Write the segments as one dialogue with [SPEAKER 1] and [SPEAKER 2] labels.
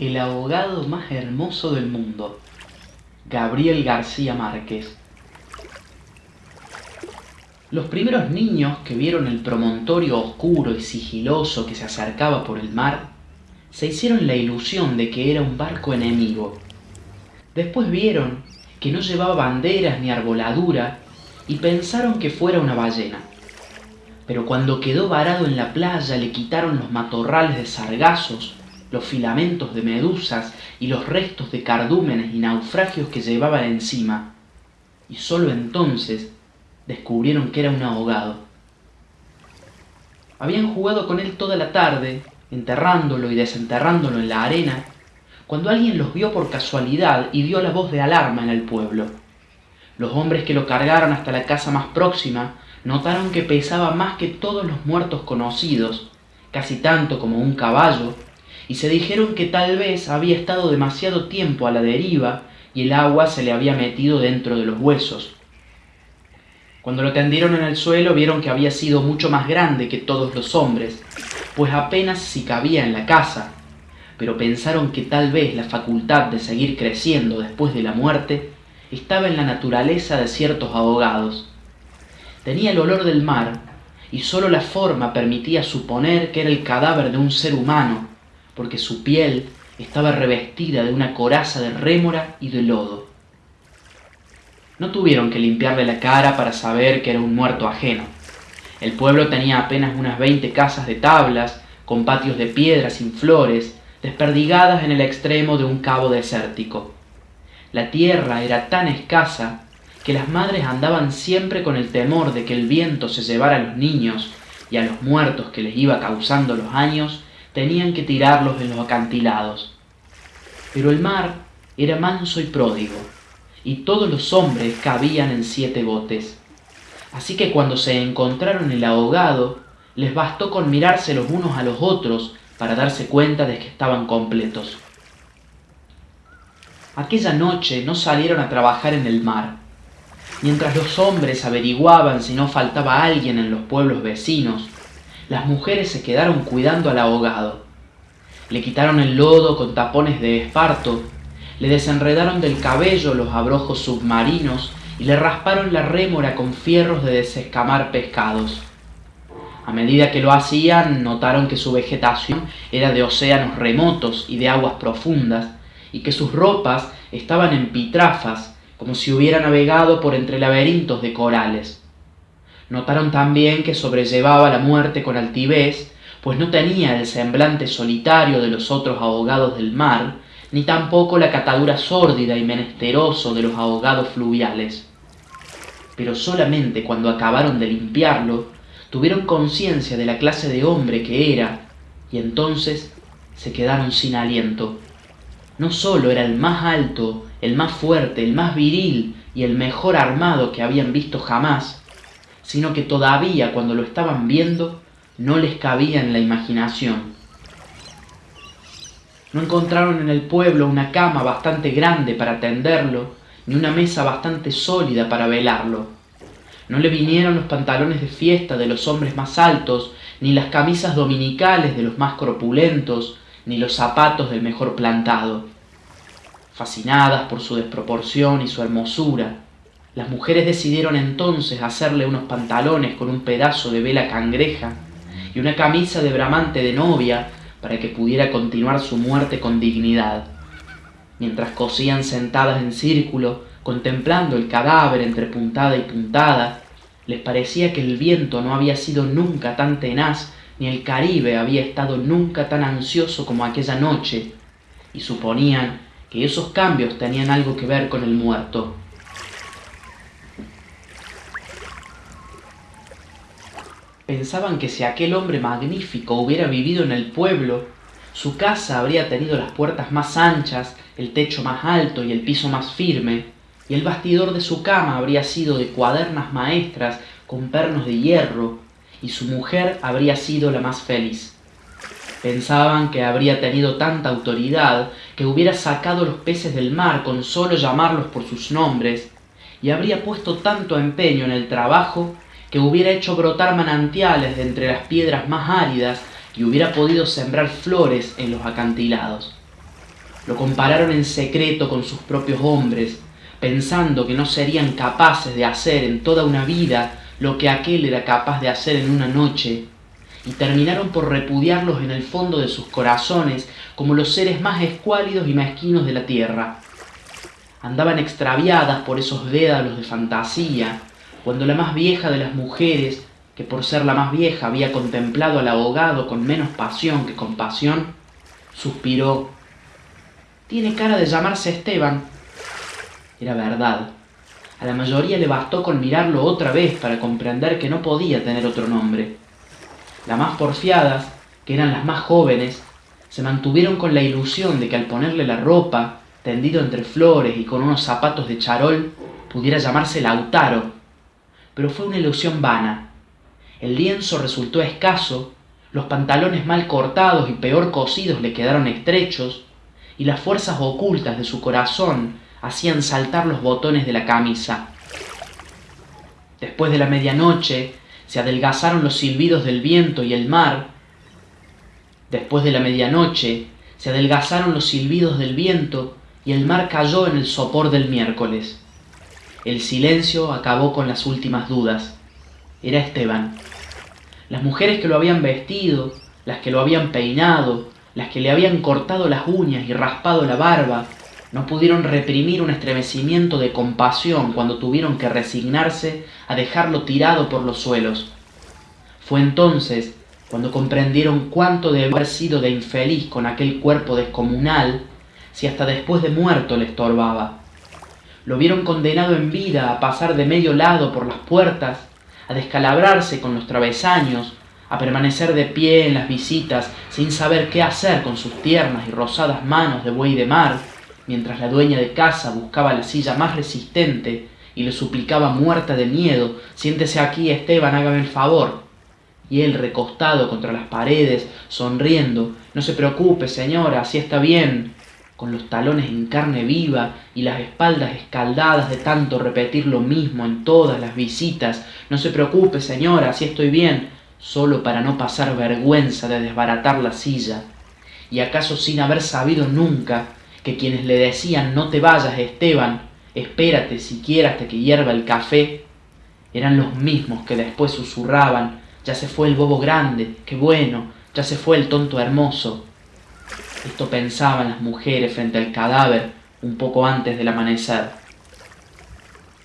[SPEAKER 1] El abogado más hermoso del mundo, Gabriel García Márquez. Los primeros niños que vieron el promontorio oscuro y sigiloso que se acercaba por el mar, se hicieron la ilusión de que era un barco enemigo. Después vieron que no llevaba banderas ni arboladura y pensaron que fuera una ballena. Pero cuando quedó varado en la playa le quitaron los matorrales de sargazos los filamentos de medusas y los restos de cardúmenes y naufragios que llevaba encima, y sólo entonces descubrieron que era un ahogado. Habían jugado con él toda la tarde, enterrándolo y desenterrándolo en la arena, cuando alguien los vio por casualidad y dio la voz de alarma en el pueblo. Los hombres que lo cargaron hasta la casa más próxima notaron que pesaba más que todos los muertos conocidos, casi tanto como un caballo, y se dijeron que tal vez había estado demasiado tiempo a la deriva y el agua se le había metido dentro de los huesos. Cuando lo tendieron en el suelo vieron que había sido mucho más grande que todos los hombres, pues apenas si cabía en la casa, pero pensaron que tal vez la facultad de seguir creciendo después de la muerte estaba en la naturaleza de ciertos ahogados. Tenía el olor del mar, y sólo la forma permitía suponer que era el cadáver de un ser humano, porque su piel estaba revestida de una coraza de rémora y de lodo. No tuvieron que limpiarle la cara para saber que era un muerto ajeno. El pueblo tenía apenas unas veinte casas de tablas, con patios de piedra sin flores, desperdigadas en el extremo de un cabo desértico. La tierra era tan escasa que las madres andaban siempre con el temor de que el viento se llevara a los niños y a los muertos que les iba causando los años tenían que tirarlos en los acantilados. Pero el mar era manso y pródigo, y todos los hombres cabían en siete botes. Así que cuando se encontraron el ahogado, les bastó con mirarse los unos a los otros para darse cuenta de que estaban completos. Aquella noche no salieron a trabajar en el mar. Mientras los hombres averiguaban si no faltaba alguien en los pueblos vecinos, las mujeres se quedaron cuidando al ahogado. Le quitaron el lodo con tapones de esparto, le desenredaron del cabello los abrojos submarinos y le rasparon la rémora con fierros de desescamar pescados. A medida que lo hacían, notaron que su vegetación era de océanos remotos y de aguas profundas, y que sus ropas estaban en pitrafas, como si hubiera navegado por entre laberintos de corales. Notaron también que sobrellevaba la muerte con altivez, pues no tenía el semblante solitario de los otros ahogados del mar, ni tampoco la catadura sórdida y menesteroso de los ahogados fluviales. Pero solamente cuando acabaron de limpiarlo, tuvieron conciencia de la clase de hombre que era, y entonces se quedaron sin aliento. No sólo era el más alto, el más fuerte, el más viril y el mejor armado que habían visto jamás, sino que todavía cuando lo estaban viendo no les cabía en la imaginación. No encontraron en el pueblo una cama bastante grande para tenderlo, ni una mesa bastante sólida para velarlo. No le vinieron los pantalones de fiesta de los hombres más altos, ni las camisas dominicales de los más corpulentos, ni los zapatos del mejor plantado. Fascinadas por su desproporción y su hermosura, las mujeres decidieron entonces hacerle unos pantalones con un pedazo de vela cangreja y una camisa de bramante de novia para que pudiera continuar su muerte con dignidad. Mientras cosían sentadas en círculo, contemplando el cadáver entre puntada y puntada, les parecía que el viento no había sido nunca tan tenaz, ni el Caribe había estado nunca tan ansioso como aquella noche, y suponían que esos cambios tenían algo que ver con el muerto. Pensaban que si aquel hombre magnífico hubiera vivido en el pueblo, su casa habría tenido las puertas más anchas, el techo más alto y el piso más firme, y el bastidor de su cama habría sido de cuadernas maestras con pernos de hierro, y su mujer habría sido la más feliz. Pensaban que habría tenido tanta autoridad que hubiera sacado los peces del mar con solo llamarlos por sus nombres, y habría puesto tanto empeño en el trabajo que hubiera hecho brotar manantiales de entre las piedras más áridas y hubiera podido sembrar flores en los acantilados. Lo compararon en secreto con sus propios hombres, pensando que no serían capaces de hacer en toda una vida lo que aquel era capaz de hacer en una noche, y terminaron por repudiarlos en el fondo de sus corazones como los seres más escuálidos y mezquinos de la tierra. Andaban extraviadas por esos dédalos de fantasía, cuando la más vieja de las mujeres, que por ser la más vieja había contemplado al ahogado con menos pasión que compasión, suspiró. Tiene cara de llamarse Esteban. Era verdad. A la mayoría le bastó con mirarlo otra vez para comprender que no podía tener otro nombre. Las más porfiadas, que eran las más jóvenes, se mantuvieron con la ilusión de que al ponerle la ropa, tendido entre flores y con unos zapatos de charol, pudiera llamarse Lautaro. Pero fue una ilusión vana. El lienzo resultó escaso, los pantalones mal cortados y peor cosidos le quedaron estrechos, y las fuerzas ocultas de su corazón hacían saltar los botones de la camisa. Después de la medianoche se adelgazaron los silbidos del viento y el mar. Después de la medianoche se adelgazaron los silbidos del viento y el mar cayó en el sopor del miércoles. El silencio acabó con las últimas dudas. Era Esteban. Las mujeres que lo habían vestido, las que lo habían peinado, las que le habían cortado las uñas y raspado la barba, no pudieron reprimir un estremecimiento de compasión cuando tuvieron que resignarse a dejarlo tirado por los suelos. Fue entonces cuando comprendieron cuánto debe haber sido de infeliz con aquel cuerpo descomunal si hasta después de muerto le estorbaba. Lo vieron condenado en vida a pasar de medio lado por las puertas, a descalabrarse con los travesaños, a permanecer de pie en las visitas sin saber qué hacer con sus tiernas y rosadas manos de buey de mar, mientras la dueña de casa buscaba la silla más resistente y le suplicaba muerta de miedo, siéntese aquí, Esteban, hágame el favor. Y él recostado contra las paredes, sonriendo, no se preocupe, señora, así está bien, con los talones en carne viva y las espaldas escaldadas de tanto repetir lo mismo en todas las visitas. No se preocupe, señora, así estoy bien, solo para no pasar vergüenza de desbaratar la silla. Y acaso sin haber sabido nunca que quienes le decían no te vayas, Esteban, espérate siquiera hasta que hierva el café, eran los mismos que después susurraban, ya se fue el bobo grande, qué bueno, ya se fue el tonto hermoso. Esto pensaban las mujeres frente al cadáver un poco antes del amanecer.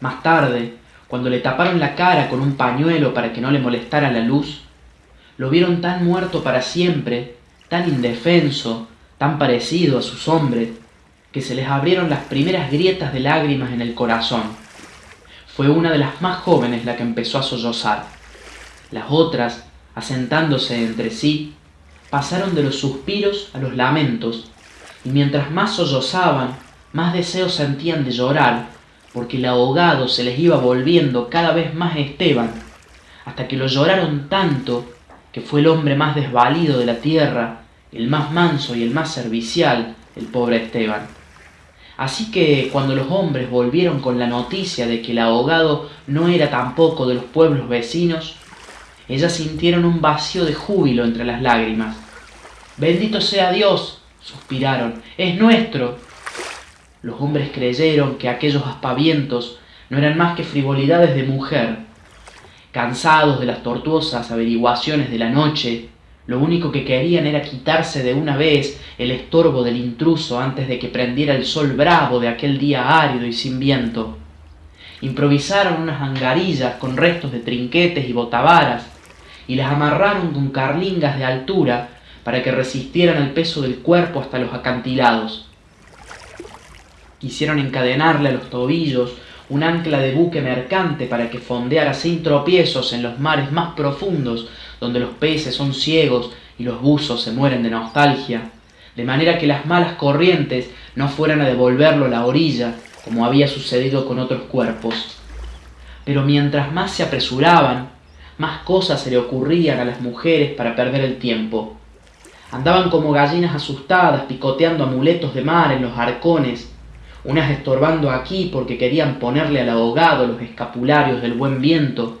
[SPEAKER 1] Más tarde, cuando le taparon la cara con un pañuelo para que no le molestara la luz, lo vieron tan muerto para siempre, tan indefenso, tan parecido a sus hombres, que se les abrieron las primeras grietas de lágrimas en el corazón. Fue una de las más jóvenes la que empezó a sollozar. Las otras, asentándose entre sí, pasaron de los suspiros a los lamentos, y mientras más sollozaban, más deseos sentían de llorar, porque el ahogado se les iba volviendo cada vez más Esteban, hasta que lo lloraron tanto que fue el hombre más desvalido de la tierra el más manso y el más servicial, el pobre Esteban. Así que cuando los hombres volvieron con la noticia de que el ahogado no era tampoco de los pueblos vecinos, ellas sintieron un vacío de júbilo entre las lágrimas. Bendito sea Dios, suspiraron, es nuestro. Los hombres creyeron que aquellos aspavientos no eran más que frivolidades de mujer. Cansados de las tortuosas averiguaciones de la noche, lo único que querían era quitarse de una vez el estorbo del intruso antes de que prendiera el sol bravo de aquel día árido y sin viento. Improvisaron unas angarillas con restos de trinquetes y botavaras y las amarraron con carlingas de altura para que resistieran el peso del cuerpo hasta los acantilados. Quisieron encadenarle a los tobillos un ancla de buque mercante para que fondeara sin tropiezos en los mares más profundos donde los peces son ciegos y los buzos se mueren de nostalgia, de manera que las malas corrientes no fueran a devolverlo a la orilla, como había sucedido con otros cuerpos. Pero mientras más se apresuraban, más cosas se le ocurrían a las mujeres para perder el tiempo. Andaban como gallinas asustadas picoteando amuletos de mar en los arcones, unas estorbando aquí porque querían ponerle al ahogado los escapularios del buen viento,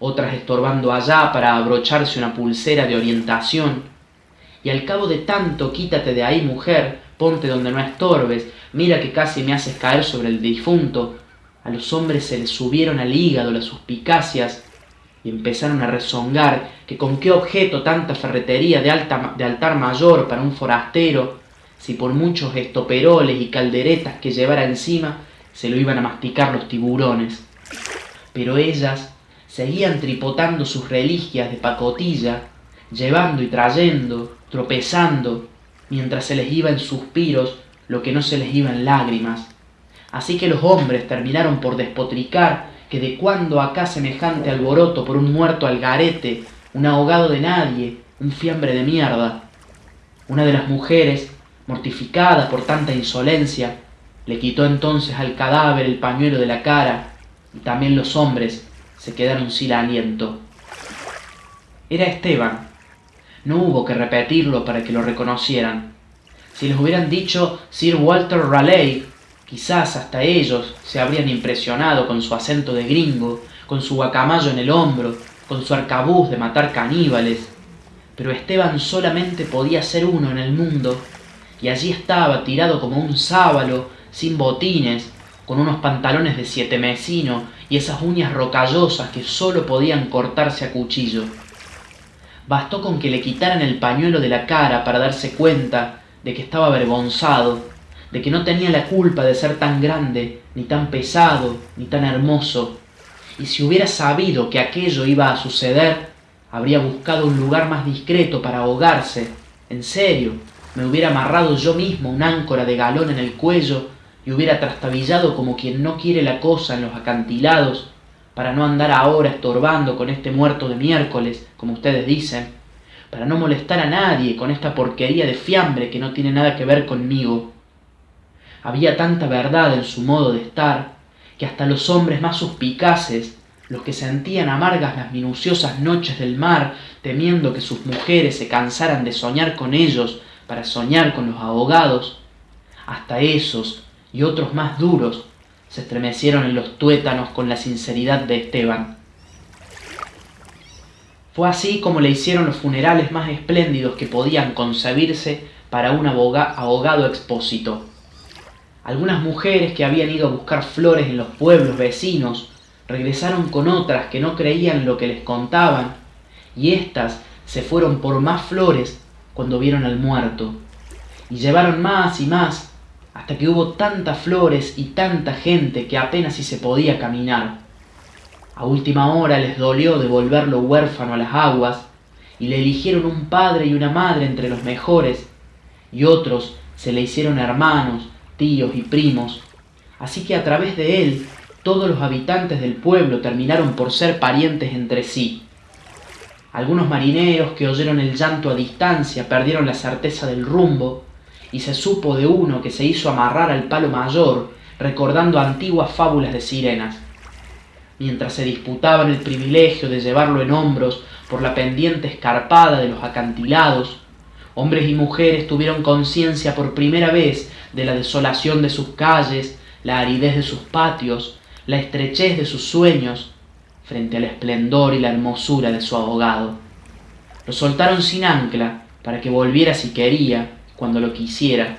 [SPEAKER 1] otras estorbando allá para abrocharse una pulsera de orientación. Y al cabo de tanto quítate de ahí, mujer, ponte donde no estorbes, mira que casi me haces caer sobre el difunto. A los hombres se les subieron al hígado las suspicacias y empezaron a rezongar que con qué objeto tanta ferretería de, de altar mayor para un forastero, si por muchos estoperoles y calderetas que llevara encima se lo iban a masticar los tiburones. Pero ellas seguían tripotando sus reliquias de pacotilla, llevando y trayendo, tropezando, mientras se les iba en suspiros lo que no se les iba en lágrimas. Así que los hombres terminaron por despotricar que de cuando acá semejante alboroto por un muerto al garete, un ahogado de nadie, un fiambre de mierda. Una de las mujeres, mortificada por tanta insolencia, le quitó entonces al cadáver el pañuelo de la cara, y también los hombres se quedaron sin aliento. Era Esteban. No hubo que repetirlo para que lo reconocieran. Si les hubieran dicho Sir Walter Raleigh, Quizás hasta ellos se habrían impresionado con su acento de gringo, con su guacamayo en el hombro, con su arcabuz de matar caníbales. Pero Esteban solamente podía ser uno en el mundo, y allí estaba tirado como un sábalo, sin botines, con unos pantalones de siete mesino y esas uñas rocallosas que sólo podían cortarse a cuchillo. Bastó con que le quitaran el pañuelo de la cara para darse cuenta de que estaba avergonzado de que no tenía la culpa de ser tan grande, ni tan pesado, ni tan hermoso. Y si hubiera sabido que aquello iba a suceder, habría buscado un lugar más discreto para ahogarse. En serio, me hubiera amarrado yo mismo un áncora de galón en el cuello y hubiera trastabillado como quien no quiere la cosa en los acantilados, para no andar ahora estorbando con este muerto de miércoles, como ustedes dicen, para no molestar a nadie con esta porquería de fiambre que no tiene nada que ver conmigo. Había tanta verdad en su modo de estar, que hasta los hombres más suspicaces, los que sentían amargas las minuciosas noches del mar, temiendo que sus mujeres se cansaran de soñar con ellos para soñar con los ahogados, hasta esos y otros más duros se estremecieron en los tuétanos con la sinceridad de Esteban. Fue así como le hicieron los funerales más espléndidos que podían concebirse para un ahogado expósito. Algunas mujeres que habían ido a buscar flores en los pueblos vecinos regresaron con otras que no creían lo que les contaban, y éstas se fueron por más flores cuando vieron al muerto, y llevaron más y más, hasta que hubo tantas flores y tanta gente que apenas si se podía caminar. A última hora les dolió devolverlo huérfano a las aguas, y le eligieron un padre y una madre entre los mejores, y otros se le hicieron hermanos, tíos y primos, así que a través de él todos los habitantes del pueblo terminaron por ser parientes entre sí. Algunos marineros que oyeron el llanto a distancia perdieron la certeza del rumbo, y se supo de uno que se hizo amarrar al palo mayor, recordando antiguas fábulas de sirenas. Mientras se disputaban el privilegio de llevarlo en hombros por la pendiente escarpada de los acantilados, hombres y mujeres tuvieron conciencia por primera vez de la desolación de sus calles, la aridez de sus patios, la estrechez de sus sueños, frente al esplendor y la hermosura de su abogado. Lo soltaron sin ancla para que volviera si quería, cuando lo quisiera,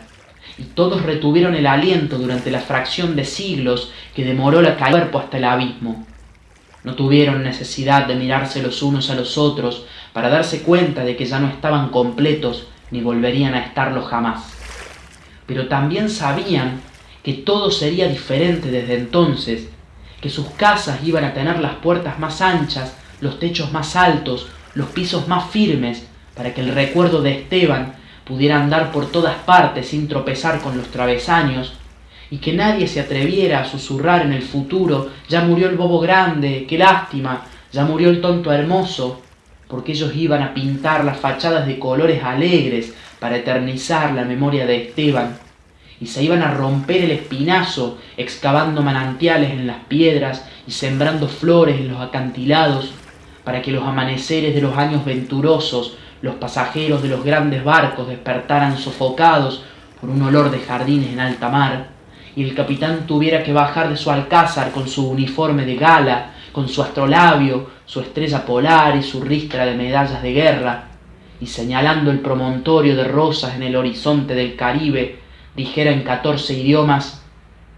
[SPEAKER 1] y todos retuvieron el aliento durante la fracción de siglos que demoró la cuerpo hasta el abismo. No tuvieron necesidad de mirarse los unos a los otros para darse cuenta de que ya no estaban completos ni volverían a estarlo jamás pero también sabían que todo sería diferente desde entonces, que sus casas iban a tener las puertas más anchas, los techos más altos, los pisos más firmes, para que el recuerdo de Esteban pudiera andar por todas partes sin tropezar con los travesaños, y que nadie se atreviera a susurrar en el futuro, ya murió el bobo grande, qué lástima, ya murió el tonto hermoso, porque ellos iban a pintar las fachadas de colores alegres para eternizar la memoria de Esteban, y se iban a romper el espinazo excavando manantiales en las piedras y sembrando flores en los acantilados, para que los amaneceres de los años venturosos, los pasajeros de los grandes barcos despertaran sofocados por un olor de jardines en alta mar, y el capitán tuviera que bajar de su alcázar con su uniforme de gala, con su astrolabio, su estrella polar y su ristra de medallas de guerra, y señalando el promontorio de rosas en el horizonte del Caribe, dijera en 14 idiomas,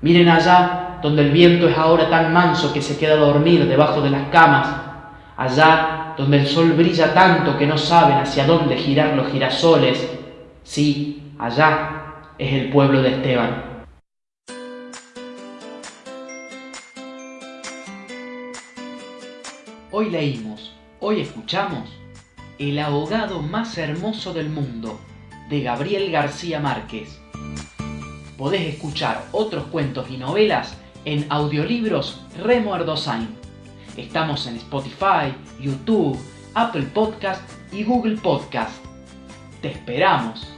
[SPEAKER 1] miren allá donde el viento es ahora tan manso que se queda a dormir debajo de las camas, allá donde el sol brilla tanto que no saben hacia dónde girar los girasoles, sí, allá es el pueblo de Esteban. Hoy leímos, hoy escuchamos El abogado más hermoso del mundo, de Gabriel García Márquez. Podés escuchar otros cuentos y novelas en audiolibros Remo Erdosain. Estamos en Spotify, YouTube, Apple Podcast y Google Podcast. Te esperamos.